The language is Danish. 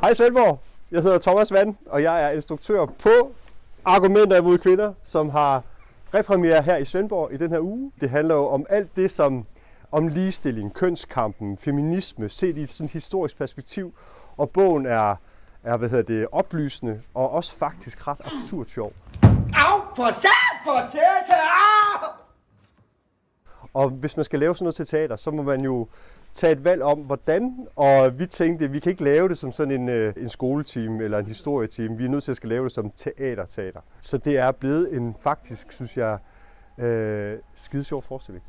Hej Svendborg, jeg hedder Thomas Vand, og jeg er instruktør på Argumenter imod kvinder, som har repremiere her i Svendborg i den her uge. Det handler jo om alt det, som om ligestilling, kønskampen, feminisme, set i et sådan historisk perspektiv. Og bogen er, er hvad hedder det, oplysende og også faktisk ret absurd sjov. Au, for sat, for au! Og hvis man skal lave sådan noget til teater, så må man jo tage et valg om, hvordan. Og vi tænkte, at vi kan ikke lave det som sådan en, øh, en skoletime eller en historietime. Vi er nødt til at skal lave det som teater-teater. Så det er blevet en faktisk, synes jeg, øh, skide sjov forestilling.